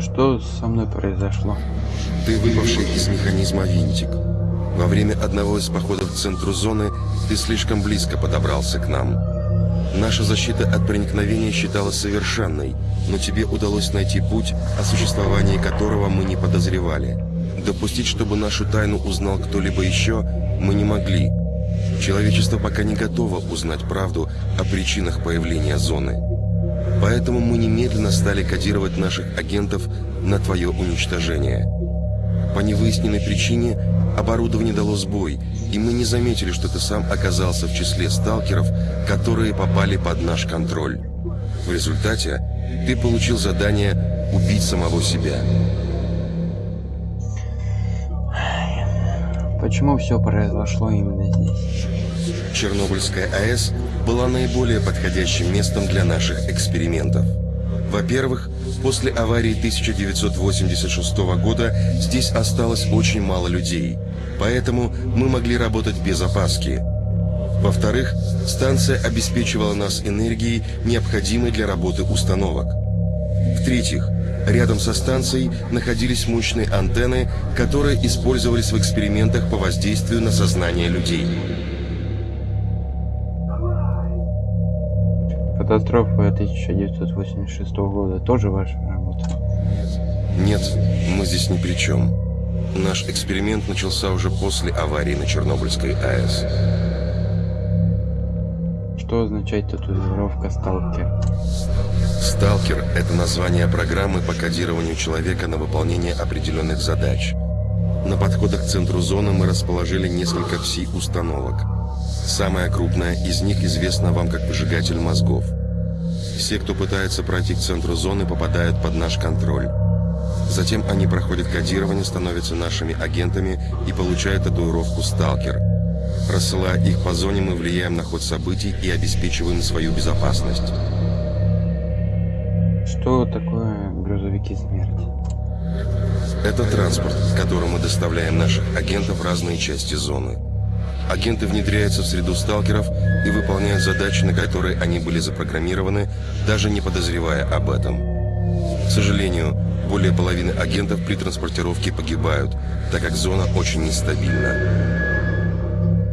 Что со мной произошло? Ты выпавший из механизма винтик. Во время одного из походов к центру зоны ты слишком близко подобрался к нам. Наша защита от проникновения считалась совершенной, но тебе удалось найти путь, о существовании которого мы не подозревали. Допустить, чтобы нашу тайну узнал кто-либо еще, мы не могли. Человечество пока не готово узнать правду о причинах появления зоны. Поэтому мы немедленно стали кодировать наших агентов на твое уничтожение. По невыясненной причине оборудование дало сбой, и мы не заметили, что ты сам оказался в числе сталкеров, которые попали под наш контроль. В результате ты получил задание убить самого себя. Почему все произошло именно здесь? Чернобыльская АЭС была наиболее подходящим местом для наших экспериментов. Во-первых, после аварии 1986 года здесь осталось очень мало людей, поэтому мы могли работать без опаски. Во-вторых, станция обеспечивала нас энергией, необходимой для работы установок. В-третьих, рядом со станцией находились мощные антенны, которые использовались в экспериментах по воздействию на сознание людей. Катастрофа 1986 года тоже ваша работа? Нет, мы здесь ни при чем. Наш эксперимент начался уже после аварии на Чернобыльской АЭС. Что означает татуировка «Сталкер»? «Сталкер» — это название программы по кодированию человека на выполнение определенных задач. На подходах к центру зоны мы расположили несколько пси-установок. Самая крупная из них известна вам как выжигатель мозгов. Все, кто пытается пройти к центру зоны, попадают под наш контроль. Затем они проходят кодирование, становятся нашими агентами и получают татуировку «Сталкер». Рассылая их по зоне, мы влияем на ход событий и обеспечиваем свою безопасность. Что такое грузовики смерти? Это транспорт, которым мы доставляем наших агентов в разные части зоны. Агенты внедряются в среду сталкеров и выполняют задачи, на которые они были запрограммированы, даже не подозревая об этом. К сожалению, более половины агентов при транспортировке погибают, так как зона очень нестабильна.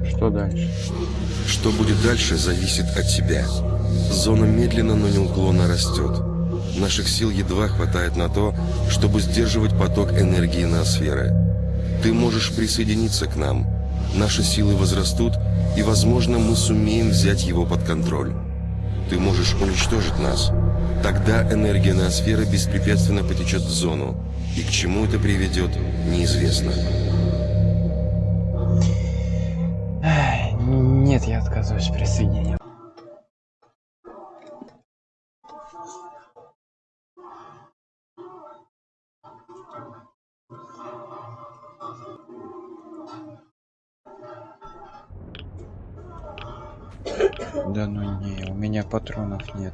Что дальше? Что будет дальше, зависит от тебя. Зона медленно, но неуклонно растет. Наших сил едва хватает на то, чтобы сдерживать поток энергии ноосферы. Ты можешь присоединиться к нам – Наши силы возрастут, и, возможно, мы сумеем взять его под контроль. Ты можешь уничтожить нас. Тогда энергия ноосферы беспрепятственно потечет в зону. И к чему это приведет, неизвестно. Нет, я отказываюсь присоединиться. Патронов нет.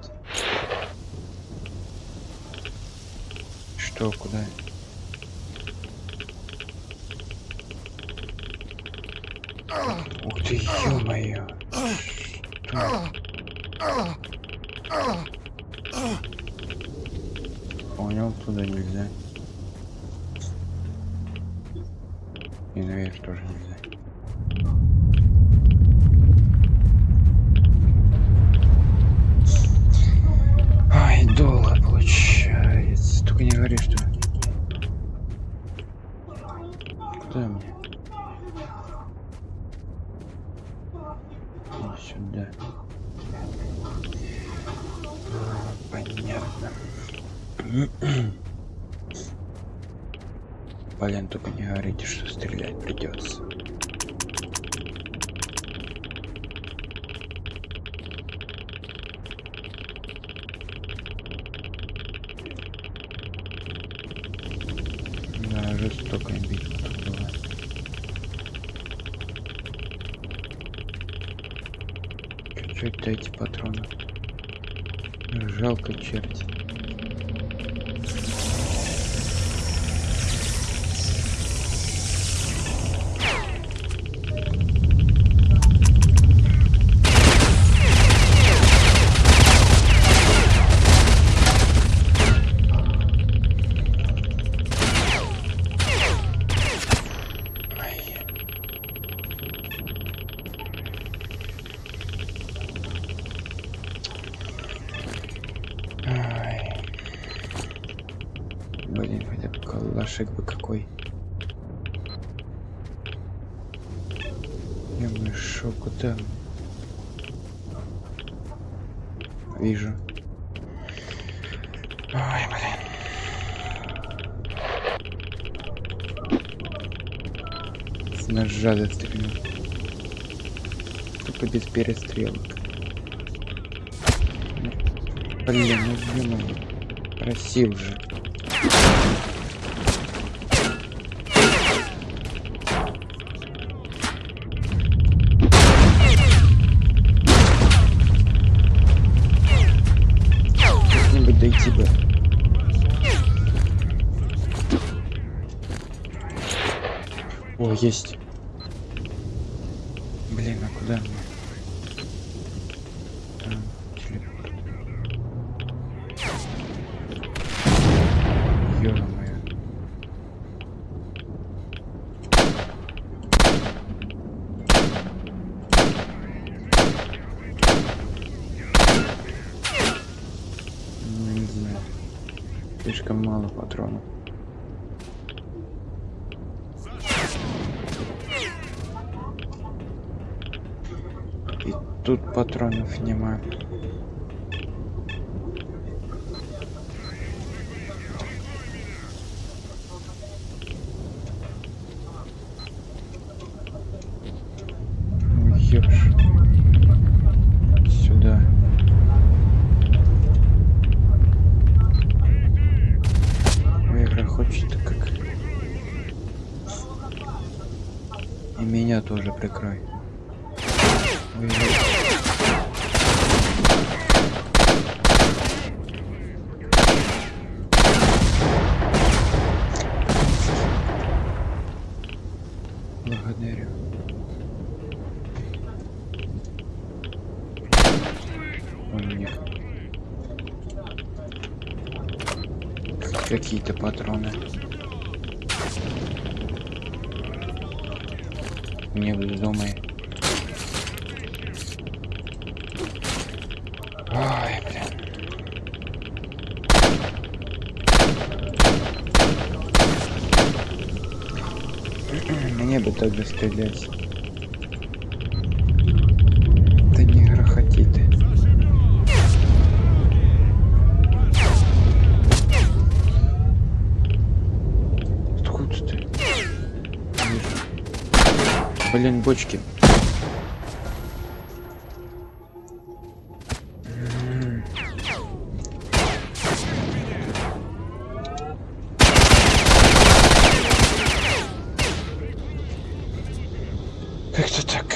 Что, куда? Ух ты, ё-моё. Понял, туда нельзя. И наверх тоже нельзя. Блин, только не говорите, что стрелять придется. Да, жестокая битва тут была. Дайте патронов. Жалко черти. Калашик бы какой. Я бы шо, куда? Вижу. Ой, блин. С ножа застрелил. Только без перестрелок. Блин, ну ё-моё. Просил же. Как-нибудь. О, есть. Блин, а куда мне? Там, телепорт. Ё-моё. Ну, не знаю. Слишком мало патронов. И тут патронов нема. Ну, ёж. Сюда. Ой, Игра хочет как. И меня тоже прикрой. Ой, ой. Благодарю. Умник. Хоть Какие-то патроны. Не вздумай. Ой, блин. Мне бы тоже стрелять. Да не грохоти ты. Откуда ты? Вижу. Блин, бочки. Как-то так.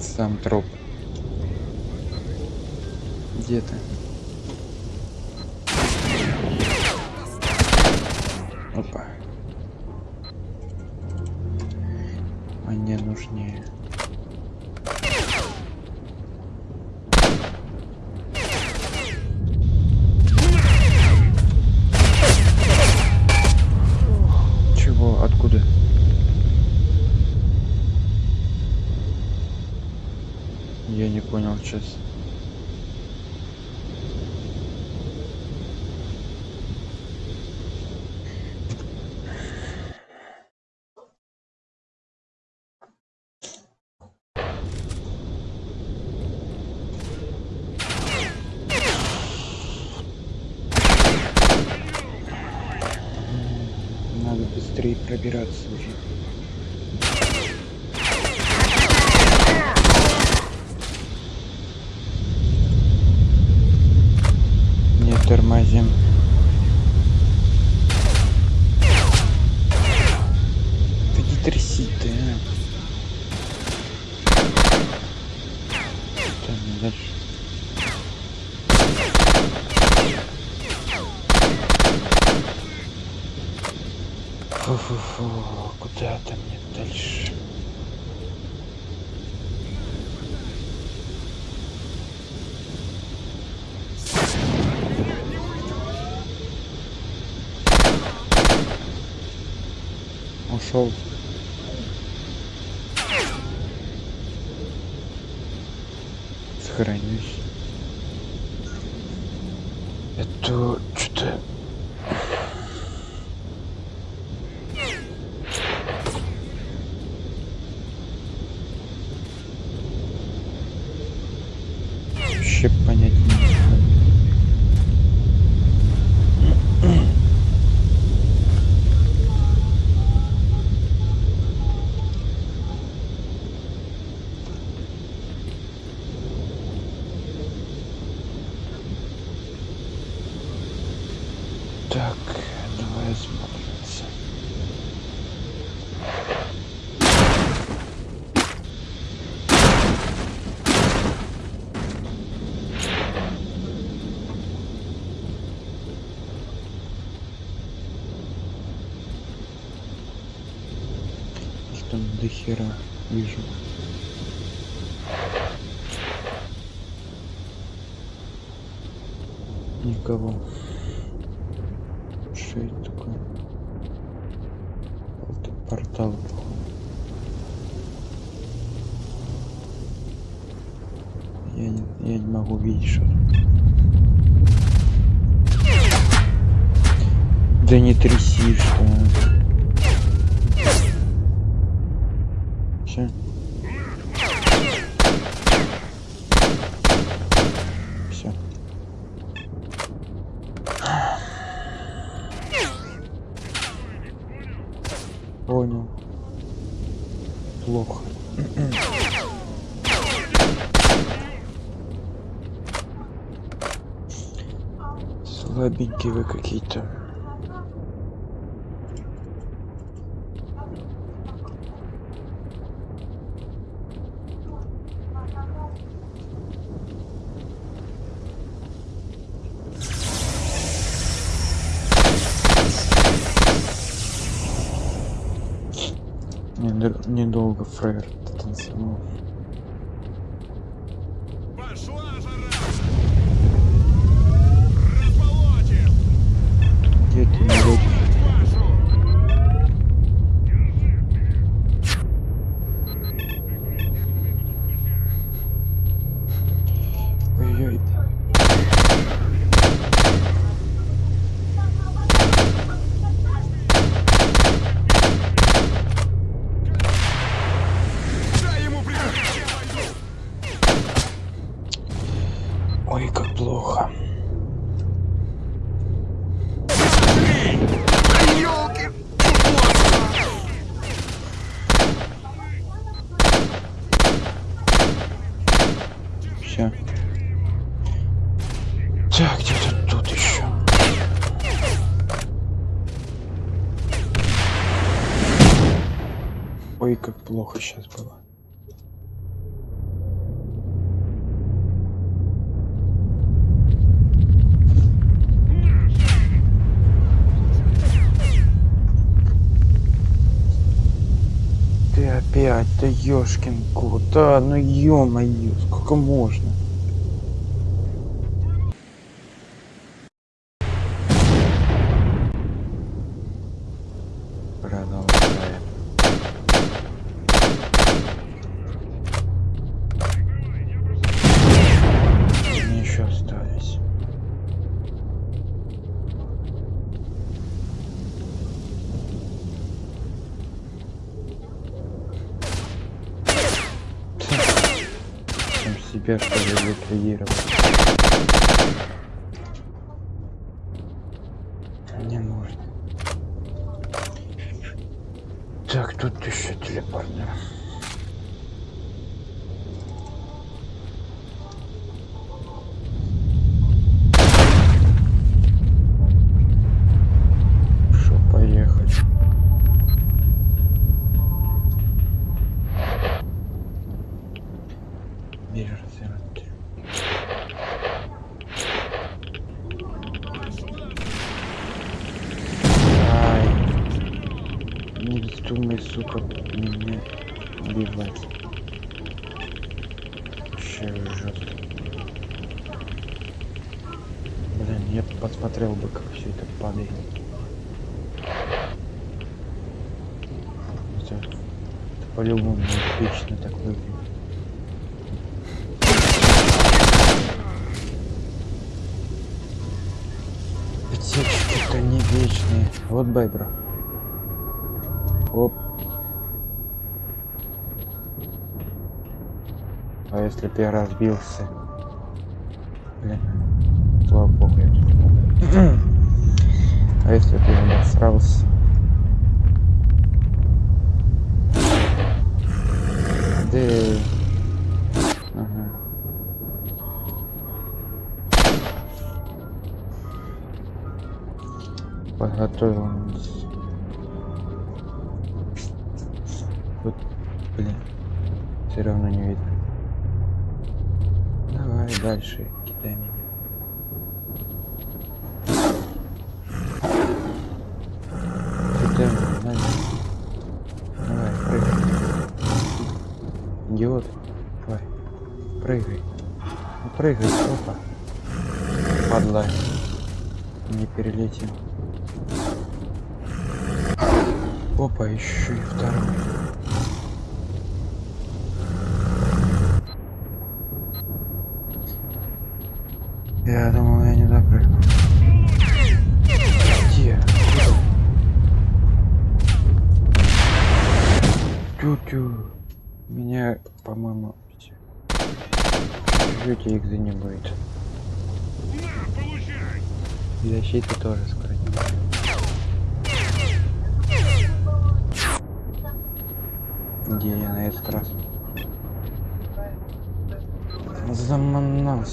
Сам труп. Где ты? Опа. Мне нужнее. Чего? Откуда? Я не понял сейчас. Надо быстрее пошел. Сохранюсь. Это что-то... Вообще понять не хера вижу. Никого. Что это такое? Это портал. Я не, я не могу видеть что. Да не тряси, что Все. Слабенькие вы какие-то. Недо- Недолго фрейр танцевал. Пошла жара! Расположим! Где ты, народ? Вашу! Ой-ой. Дай ему прикрытие! Ой, как плохо. Ёлки! Все. Так, где-то тут еще. Ой, как плохо сейчас было. Ты опять, да ёшкин кот, да, ну ё-моё, сколько можно? Продолжаем. Мне еще остались. Сам себя что По-любому отлично так выглядит. Течки-то не вечные. Вот байбра. Оп. А если бы я разбился? Блин. Слава богу, я тут. а если бы я обосрался? Подготовился. Вот, блин, все равно не видно. Давай дальше, кидай меня. Кидай меня. Давай, прыгай. Идиот. Давай, прыгай. Ну, прыгай, опа. Падла. Не перелетел. Еще и второй. Я думал, я не допрыгну. Где? Тю-тю. Меня, по-моему. Чуть их не защиты тоже скоро не будет. Где я на этот раз?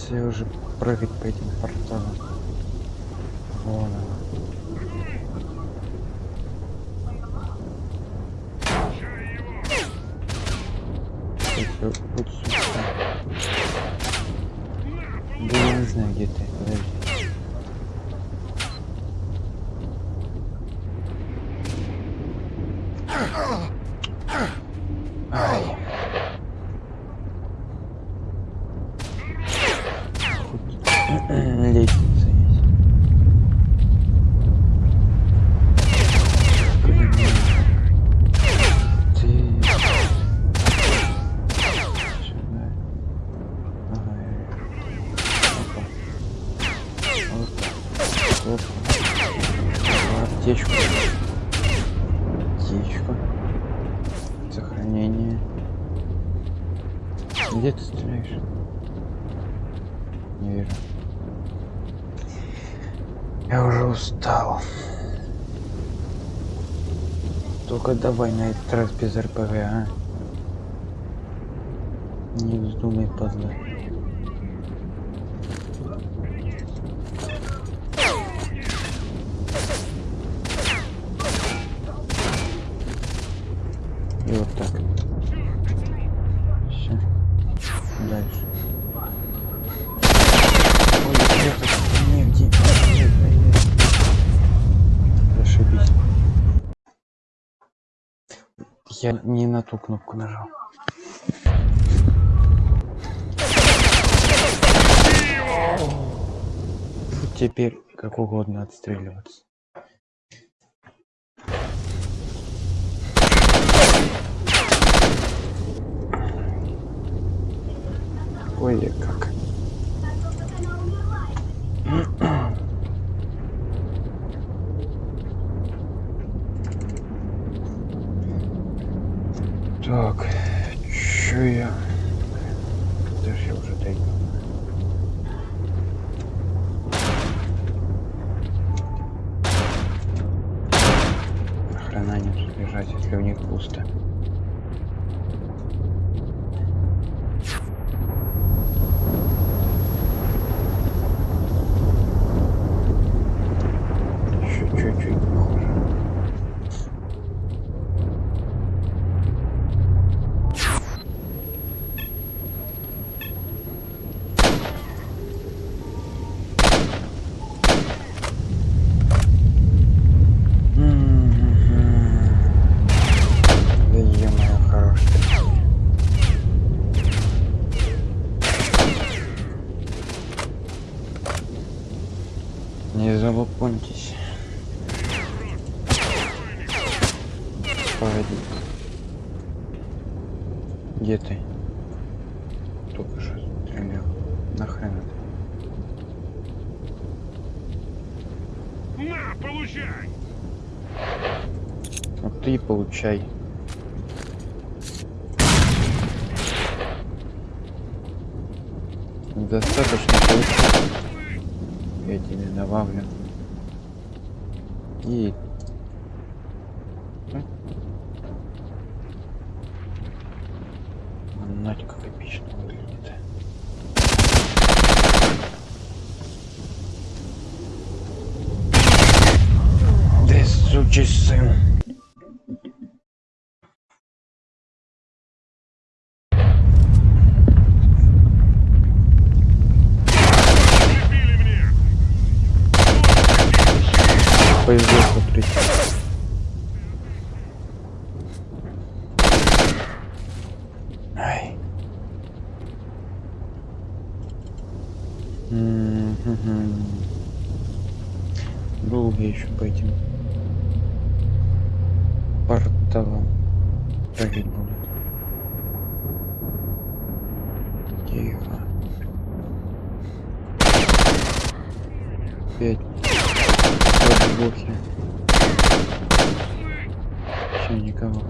Я уже прыгать по этим порталам. Вон она. Вот сюда. Да я не знаю, где ты. Подожди. Ай. Хоть Лестница есть. Блин, Ты... Сюда. Ага. Опа. Опа. Опа. Аптечку. Аптечку. Сохранение. Где ты стреляешь? Не вижу. Я уже устал. Только давай на этот раз без РПГ, а? Не вздумай, падла. И вот так. Все. Дальше. Ой, где тут? Не, где? Ай, ай, ай. Зашибись. Я не на ту кнопку нажал. Теперь как угодно отстреливаться. Ой, как. Так, чё я? Даже я уже дойду. Охрана не тут бежать, если у них пусто. Еще чуть-чуть похоже. Да е-мое, хороший. Не залупоньтесь. Погоди. Где ты? Только что стрелял. Нахрен это? На, получай! Вот ты получай. Достаточно получить. Я тебе добавлю. И... М? Надь, как эпично выглядит. Да сучий сын. Прибили мне! Повезло, смотрите. Ай. М-м-м. Долго еще по этим порталам прыгать будут. Тихо. Опять. Подбухи. Все, никого.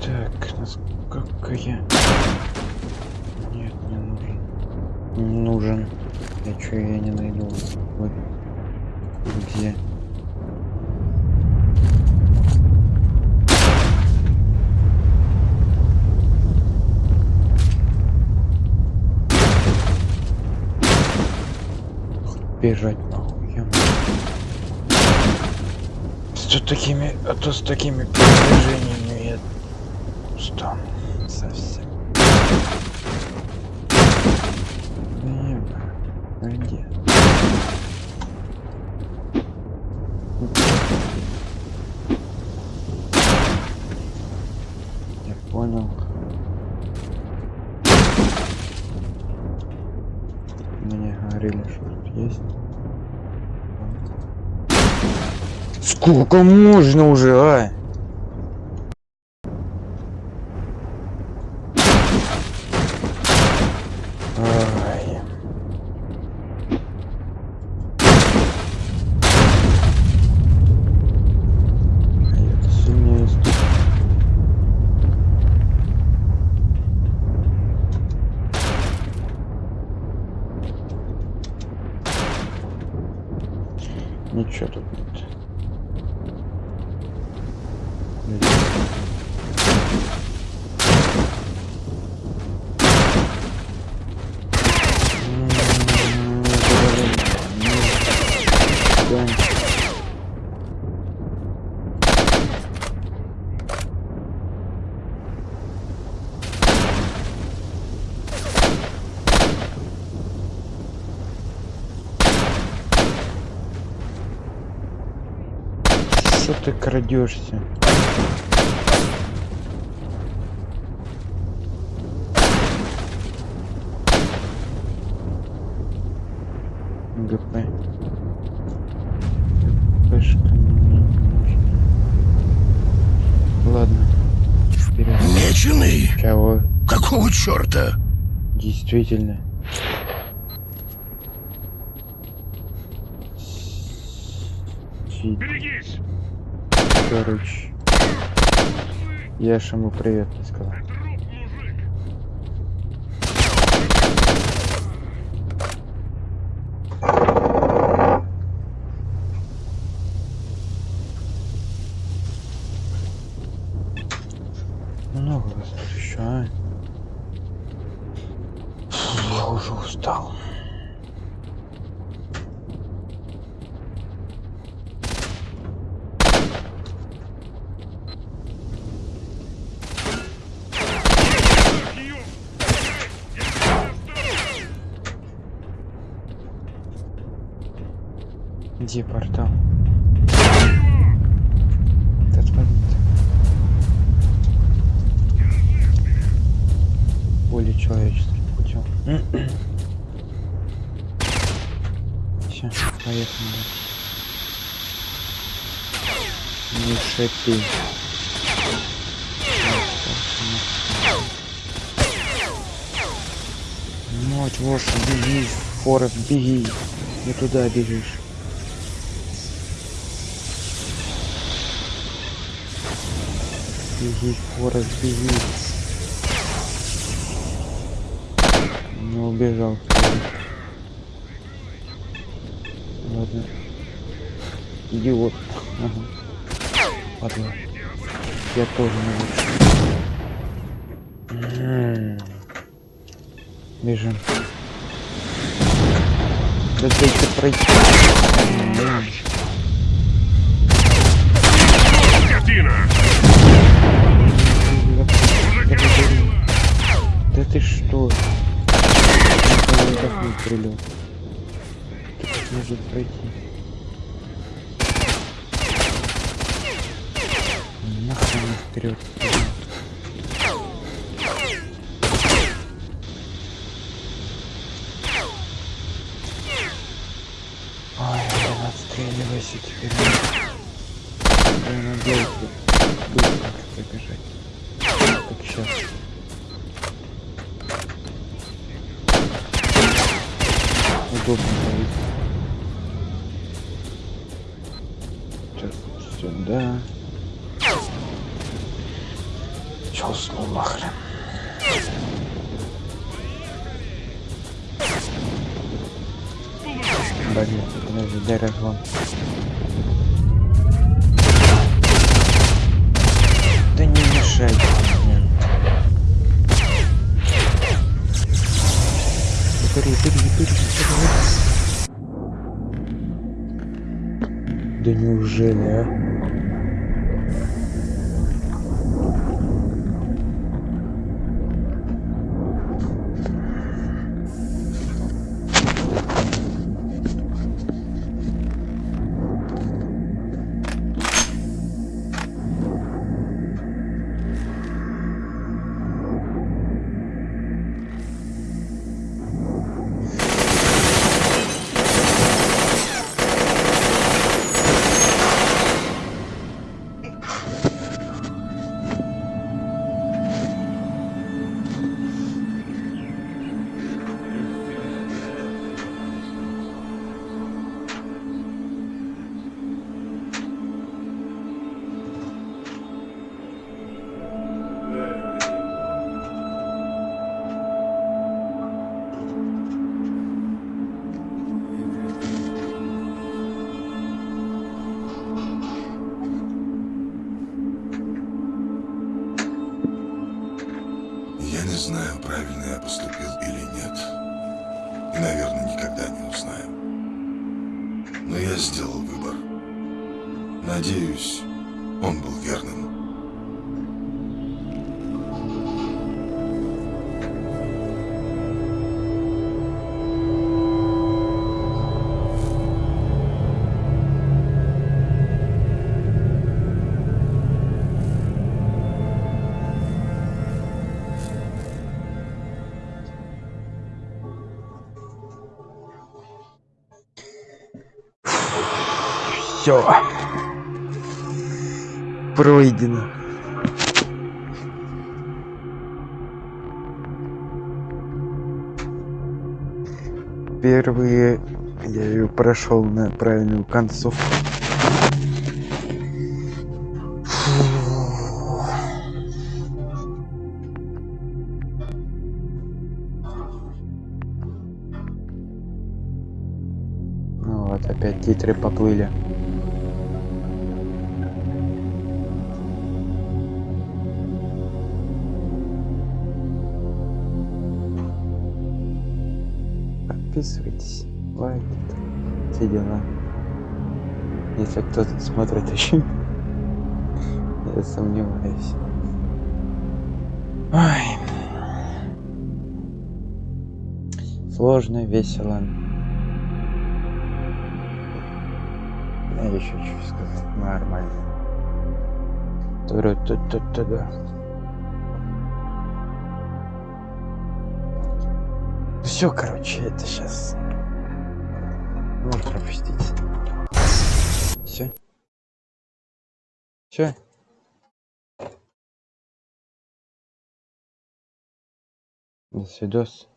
Так, насколько я... Нет, не нужен. Не нужен. Я чё, я не найду. Вот. Где? Бежать нахуй, я С такими, а то с такими устал совсем. А где? Я понял. Мне говорили, что тут есть. Сколько можно уже, а? Ай. А я-то сильнее стук. Ничего тут нет. М, это даже- Да. Что ты крадешься? ГП. ГПшка мне не нужна. Ладно. Вперед. Меченый? Чего? Какого черта? Действительно. Берегись! Короче. Я ж ему привет не сказал. Труп, мужик! Много вас тут еще, а? Фу, Я уже устал. Так, ё- Я тебя оставлю! Где портал? Этот момент. Более человеческим путем. Все, поехали. Не. На. Вот, Воша, беги, Форест, беги. Не туда бежишь. Беги, Форест, беги. Не убежал. Ладно. Идиот. Ага. Ладно. Я тоже не лучше. Бежим. Да дайте пройти. Да ты что? Прилет. Как может пройти? Нахрен вперед. Ой, отстреливайся теперь. Я надеюсь, Удобно будет. Сейчас сюда. Чё уснул нахрен? Блин, подожди, дай разгон. yüz on Bulgar'ın Пройдено. Первые я ее прошел на правильную концовку. Ну вот, опять титры поплыли. Подписывайтесь, лайк, все дела. Если кто-то смотрит еще, я сомневаюсь. Ой. Сложно, весело. Я еще сказать. Нормально. Ту-ру-ту-ту-ту-да. Все, короче, это сейчас. Можно пропустить. Все. Все. До свидос.